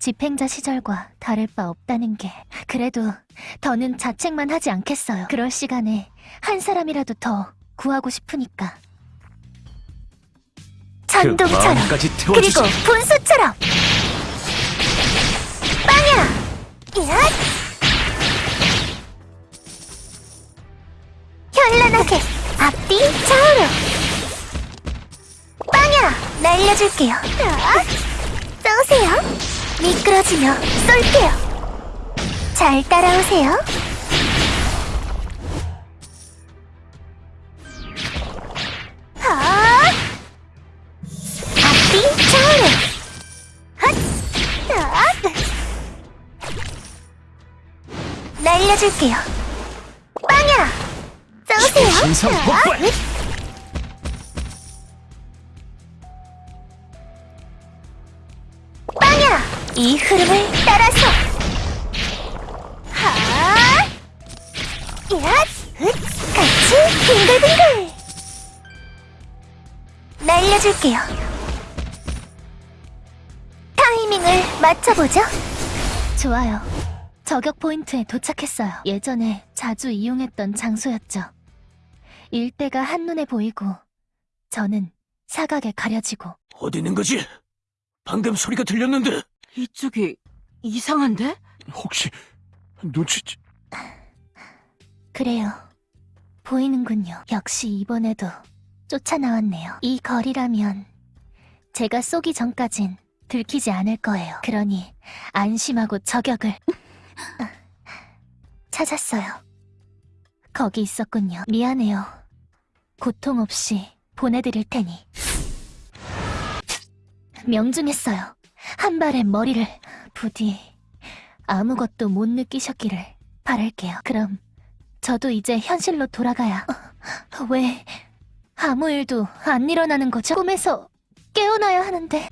집행자 시절과 다를 바 없다는 게 그래도 더는 자책만 하지 않겠어요. 그럴 시간에 한 사람이라도 더 구하고 싶으니까. 천둥처럼 마음까지 그리고. 분수처럼 빵야! 야! 현란하게 앞뒤 좌우로 빵야! 날려줄게요 자, 쏘세요 미끄러지며 쏠게요 잘 따라오세요 날려줄게요. 빵야! 자, 폭발! 빵야! 이 흐름을 따라서. 하! 야! 흑! 같이 빙글빙글! 날려줄게요. 타이밍을 맞춰보죠. 좋아요. 저격 포인트에 도착했어요. 예전에 자주 이용했던 장소였죠. 일대가 한눈에 보이고, 저는 사각에 가려지고, 어디 있는 거지? 방금 소리가 들렸는데. 이쪽이 이상한데? 혹시 눈치 그래요. 보이는군요. 역시 이번에도 쫓아나왔네요. 이 거리라면 제가 쏘기 전까진 들키지 않을 거예요. 그러니 안심하고 저격을 아, 찾았어요. 거기 있었군요. 미안해요. 고통 없이 보내드릴 테니. 명중했어요. 한 발에 머리를 부디 아무것도 못 느끼셨기를 바랄게요. 그럼 저도 이제 현실로 돌아가야. 어, 왜 아무 일도 안 일어나는 거죠? 꿈에서 깨어나야 하는데.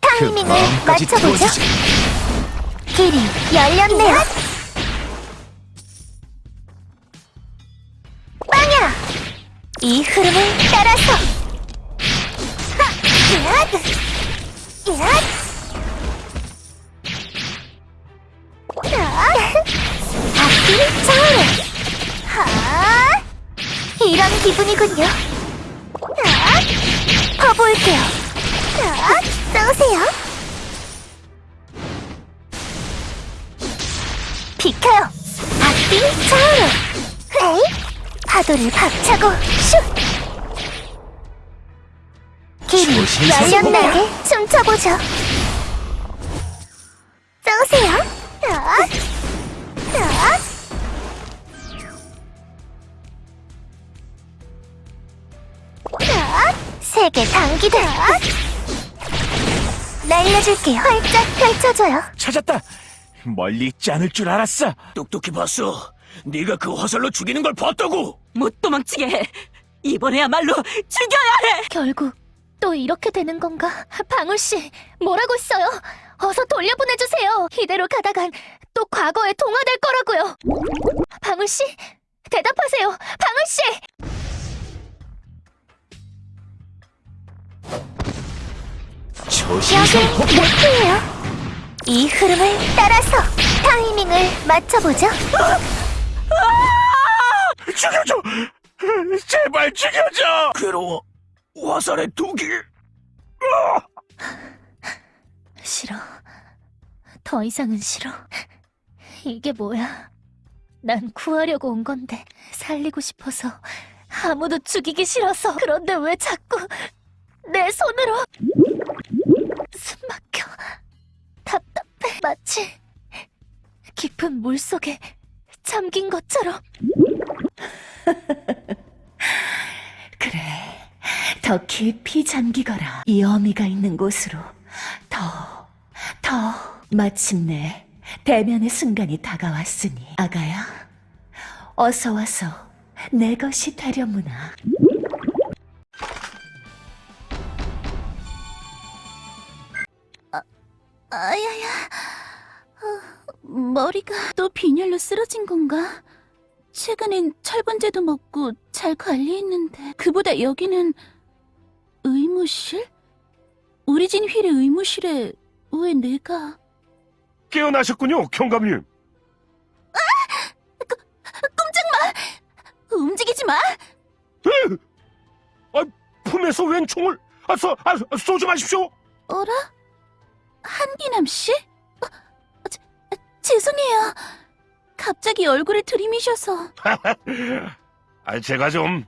타이밍을 마음까지 맞춰보죠. 길이 열렸네요. 빵야! 이 흐름을 따라서. 하! 얏! 얏! 자, 앞뒤 좌우로. 하! 이런 기분이군요. 자, 퍼볼게요. 자, 쏘세요. 비켜요. 앞뒤 좌우로. 헤이! 파도를 박차고 슛! 길이 조심 열렸나게 춤춰보죠. 쏘세요. 자, 자. 자, 세계 당기다. 날려줄게요. 활짝 펼쳐줘요. 찾았다. 멀리 있지 않을 줄 알았어. 똑똑히 봤어. 네가 그 화살로 죽이는 걸 봤다고. 못 도망치게 해. 이번에야말로 죽여야 해. 결국 또 이렇게 되는 건가? 방울 씨, 뭐라고 했어요? 어서 돌려보내주세요. 이대로 가다간 또 과거에 동화될 거라고요. 방울 씨, 대답하세요. 방울 씨. 초신성 여긴 목표예요. 이 흐름을 따라서 타이밍을 맞춰보죠. 죽여줘. 제발 죽여줘. 괴로워. 화살의 독이. 싫어. 더 이상은 싫어. 이게 뭐야? 난 구하려고 온 건데 살리고 싶어서 아무도 죽이기 싫어서 그런데 왜 자꾸 내 손으로 숨 막혀 답답해 마치 깊은 물 속에 잠긴 것처럼 [LAUGHS] 그래. 더 깊이 잠기거라. 이 어미가 있는 곳으로 더, 더. 마침내 대면의 순간이 다가왔으니 아가야, 어서 와서 내 것이 되려무나. 아야야 어, 머리가 또 빈혈로 쓰러진 건가? 최근엔 철분제도 먹고 잘 관리했는데 그보다 여기는 의무실? 우리 진 휠의 의무실에 왜 내가... 깨어나셨군요, 경감님. 움직이지 마! 으! 아, 품에서 웬 총을 아, 쏘, 아, 쏘지 마십시오. 어라? 한기남 씨? 어, 제, 죄송해요. 갑자기 얼굴을 들이미셔서 아, 제가 좀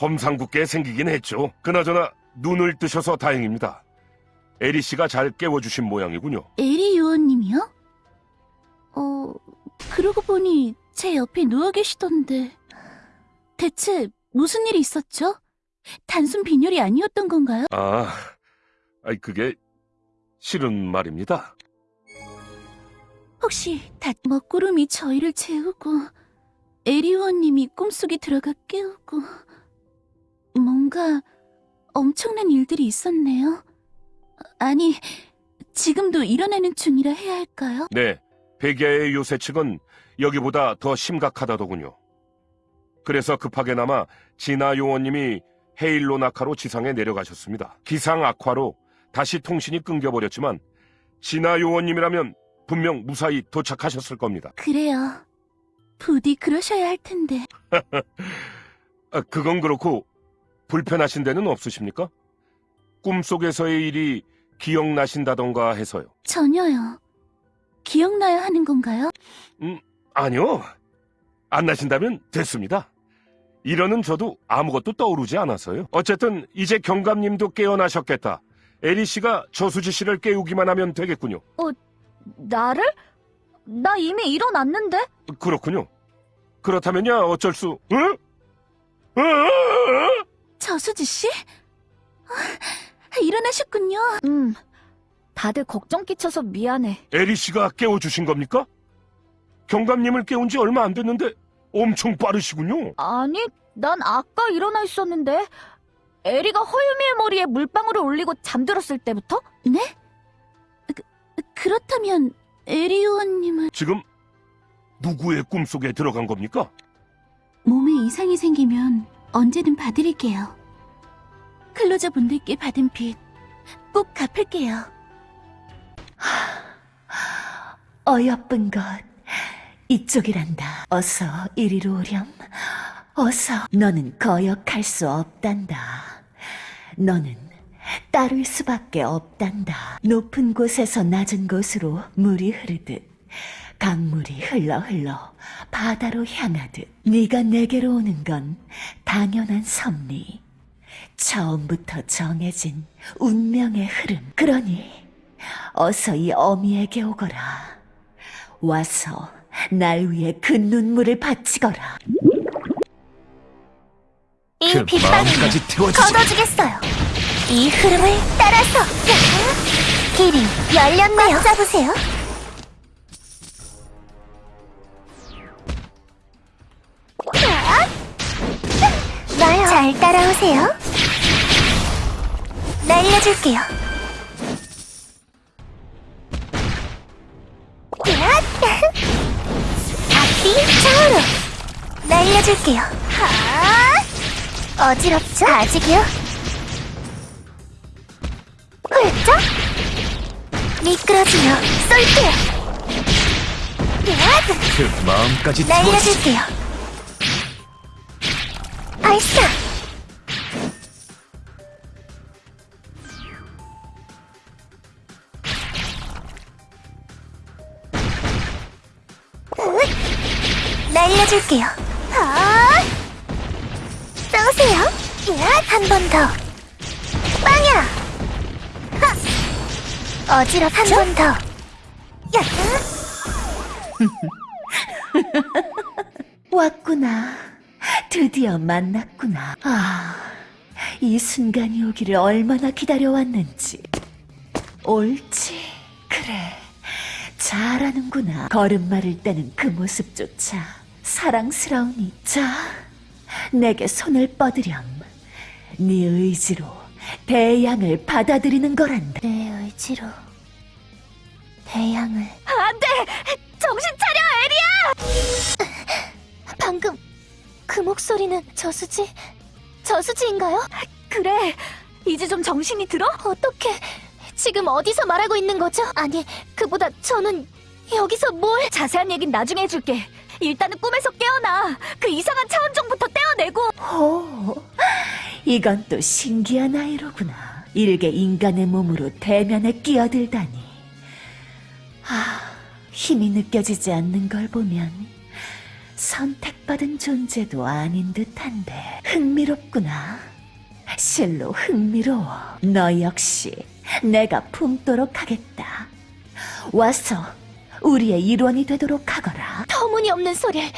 험상궂게 생기긴 했죠. 그나저나 눈을 뜨셔서 다행입니다. 에리 씨가 잘 깨워주신 모양이군요. 에리 요원님이요? 어, 그러고 보니 제 옆에 누워 계시던데 대체 무슨 일이 있었죠? 단순 빈혈이 아니었던 건가요? 아, 아이 그게 실은 말입니다. 혹시 다 먹구름이 저희를 재우고 에리 요원님이 꿈속에 들어가 깨우고 뭔가 엄청난 일들이 있었네요. 아니, 지금도 일어나는 중이라 해야 할까요? 네, 백야의 요새 측은 여기보다 더 심각하다더군요. 그래서 급하게나마 진아 요원님이 헤일로나카로 지상에 내려가셨습니다. 기상 악화로 다시 통신이 끊겨버렸지만 진아 요원님이라면 분명 무사히 도착하셨을 겁니다. 그래요. 부디 그러셔야 할 텐데. [LAUGHS] 아, 그건 그렇고 불편하신 데는 없으십니까? 꿈속에서의 일이 기억나신다던가 해서요. 전혀요. 기억나야 하는 건가요? 아니요. 안 나신다면 됐습니다. 이러는 저도 아무것도 떠오르지 않아서요. 어쨌든 이제 경감님도 깨어나셨겠다. 에리 씨가 저수지 씨를 깨우기만 하면 되겠군요. 나를? 나 이미 일어났는데? 그렇군요. 그렇다면야 어쩔 수, 응? 응? 저수지 씨? 아, 일어나셨군요. 음, 다들 걱정 끼쳐서 미안해. 에리 씨가 깨워주신 겁니까? 경감님을 깨운 지 얼마 안 됐는데 엄청 빠르시군요. 아니, 난 아까 일어나 있었는데. 에리가 허유미의 머리에 물방울을 올리고 잠들었을 때부터? 네? 그, 그렇다면 에리 요원님은 지금 누구의 꿈속에 들어간 겁니까? 몸에 이상이 생기면 언제든 봐드릴게요. 클로저 분들께 받은 빚 꼭 갚을게요. 어여쁜 것. 이쪽이란다. 어서 이리로 오렴. 어서. 너는 거역할 수 없단다. 너는 따를 수밖에 없단다. 높은 곳에서 낮은 곳으로 물이 흐르듯 강물이 흘러 흘러 바다로 향하듯 네가 내게로 오는 건 당연한 섭리. 처음부터 정해진 운명의 흐름. 그러니 어서 이 어미에게 오거라. 와서 날 위해 그 눈물을 바치거라. 이그 마음까지 태워주지. 걷어주겠어요. 이 흐름을 따라서 길이 열렸네요. 잡으세요. 나요. 잘 따라오세요. 날려줄게요. [LAUGHS] 앞뒤 좌우로 날려줄게요. 하! 어지럽죠? 아직이요? 훌쩍? 미끄러지며 쏠게요. 야! 그 마음까지 태워주지. 날려줄게요. 발사! 날려줄게요. 한 번 더. 빵야! 하! 어지럽 한번 더. 야! [LAUGHS] 왔구나. 드디어 만났구나. 아, 이 순간이 오기를 얼마나 기다려왔는지. 옳지. 그래. 잘하는구나. 걸음마를 떼는 그 모습조차 사랑스러우니. 자, 내게 손을 뻗으렴. 네 의지로 대양을 받아들이는 거란다. 내 의지로 대양을 정신 차려, 에리야! 방금 그 목소리는 저수지? 저수지인가요? 그래. 이제 좀 정신이 들어? 어떻게 지금 어디서 말하고 있는 거죠? 아니, 그보다 저는 여기서 뭘 자세한 얘긴 나중에 해줄게. 일단은 꿈에서 깨어나. 그 이상한 차원종부터 떼어내고. 오, 이건 또 신기한 아이로구나. 일개 인간의 몸으로 대면에 끼어들다니. 아, 힘이 느껴지지 않는 걸 보면 선택받은 존재도 아닌 듯한데 흥미롭구나. 실로 흥미로워. 너 역시 내가 품도록 하겠다. 와서 우리의 일원이 되도록 하거라. 터무니없는 소리를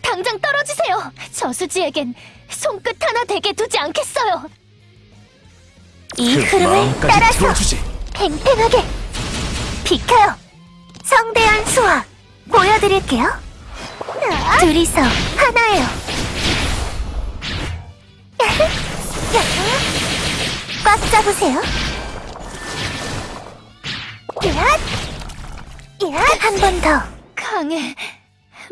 당장 떨어지세요. 저수지에겐 손끝 하나 대게 두지 않겠어요. 이 흐름을 따라서 들어주지. 팽팽하게 비켜요. 성대한 수학 보여드릴게요. 둘이서 하나예요. [LAUGHS] 꽉 잡으세요. 한 번 더. 강해.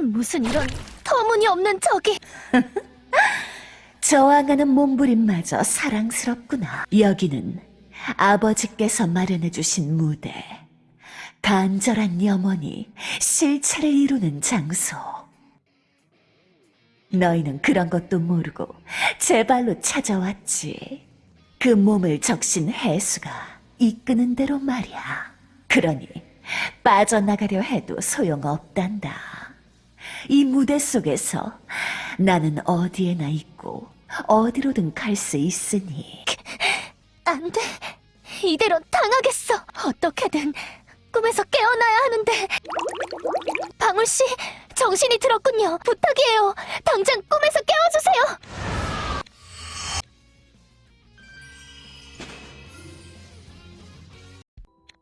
무슨 이런 터무니없는 적이. [LAUGHS] 저항하는 몸부림마저 사랑스럽구나. 여기는 아버지께서 마련해주신 무대. 간절한 염원이 실체를 이루는 장소. 너희는 그런 것도 모르고 제 발로 찾아왔지. 그 몸을 적신 해수가 이끄는 대로 말이야. 그러니 빠져나가려 해도 소용없단다. 이 무대 속에서 나는 어디에나 있고 어디로든 갈 수 있으니 안 돼. 이대로 당하겠어. 어떻게든 꿈에서 깨어나야 하는데. 방울 씨, 정신이 들었군요. 부탁이에요. 당장 꿈에서 깨워주세요.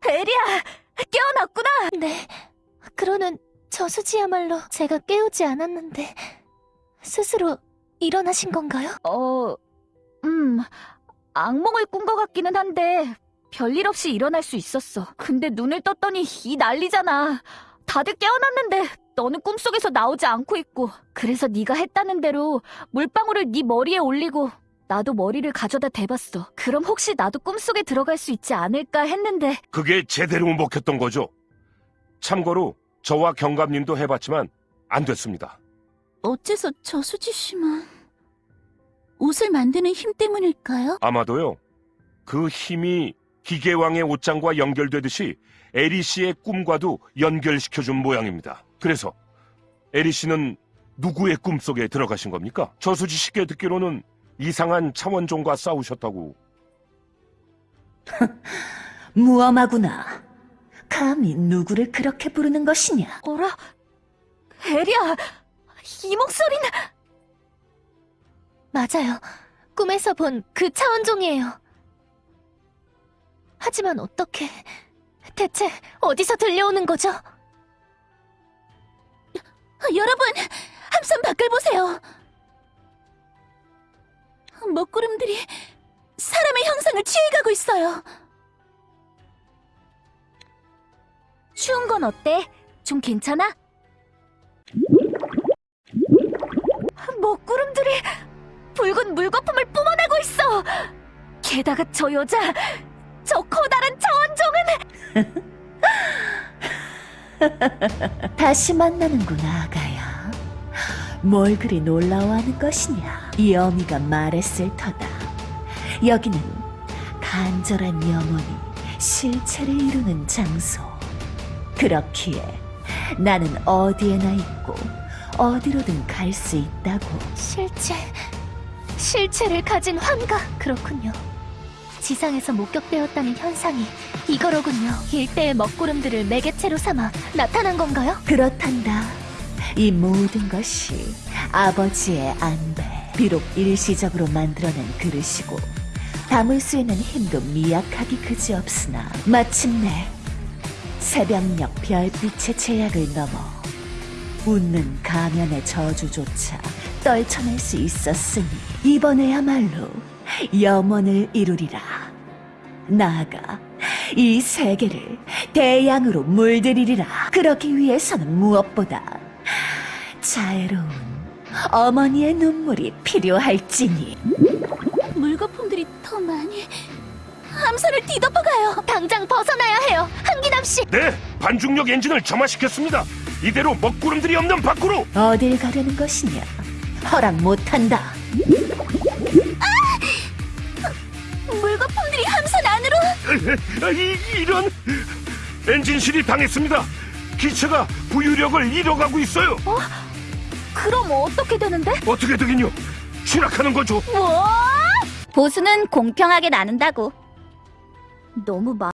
에리야, 깨어났구나. 네. 그러는 저수지야말로 제가 깨우지 않았는데 스스로 일어나신 건가요? 어, 음, 악몽을 꾼 것 같기는 한데 별일 없이 일어날 수 있었어. 근데 눈을 떴더니 이 난리잖아. 다들 깨어났는데 너는 꿈속에서 나오지 않고 있고. 그래서 네가 했다는 대로 물방울을 네 머리에 올리고 나도 머리를 가져다 대봤어. 그럼 혹시 나도 꿈속에 들어갈 수 있지 않을까 했는데 그게 제대로 먹혔던 거죠. 참고로 저와 경감님도 해봤지만 안 됐습니다. 어째서 저수지 씨만 옷을 만드는 힘 때문일까요? 아마도요. 그 힘이 기계왕의 옷장과 연결되듯이 에리 씨의 꿈과도 연결시켜준 모양입니다. 그래서 에리 씨는 누구의 꿈속에 들어가신 겁니까? 저수지 씨께 듣기로는 이상한 차원종과 싸우셨다고. [LAUGHS] 무엄하구나. 감히 누구를 그렇게 부르는 것이냐? 어라? 에리야, 이 목소리는 맞아요. 꿈에서 본 그 차원종이에요. 하지만 어떻게 대체 어디서 들려오는 거죠? 여러분, 함선 밖을 보세요. 먹구름들이 사람의 형상을 취해가고 있어요. 추운 건 어때? 좀 괜찮아? 먹구름들이 붉은 물거품을 뿜어내고 있어. 게다가 저 여자, 저 커다란 차원종은 [LAUGHS] 다시 만나는구나, 아가야. 뭘 그리 놀라워하는 것이냐? 이 어미가 말했을 터다. 여기는 간절한 염원이 실체를 이루는 장소. 그렇기에 나는 어디에나 있고 어디로든 갈 수 있다고. 실체, 실체를 가진 환각. 그렇군요. 지상에서 목격되었다는 현상이 이거로군요. 일대의 먹구름들을 매개체로 삼아 나타난 건가요? 그렇단다. 이 모든 것이 아버지의 안배. 비록 일시적으로 만들어낸 그릇이고 담을 수 있는 힘도 미약하기 그지없으나 마침내 새벽녘 별빛의 제약을 넘어 웃는 가면의 저주조차 떨쳐낼 수 있었으니 이번에야말로 염원을 이루리라. 나아가 이 세계를 대양으로 물들이리라. 그러기 위해서는 무엇보다 자애로운 어머니의 눈물이 필요할지니 물거품들이 더 많이 함선을 뒤덮어가요. 당장 벗어나야 해요. 한기남 씨. 네, 반중력 엔진을 점화시켰습니다. 이대로 먹구름들이 없는 밖으로. 어딜 가려는 것이냐? 허락 못한다. 물거품들이 함선 안으로 아, [LAUGHS] 이, 이런 엔진실이 당했습니다. 기체가 부유력을 잃어가고 있어요. 그럼 어떻게 되는데? 어떻게 되긴요? 추락하는 거죠. 보수는 공평하게 나눈다고. 너무 많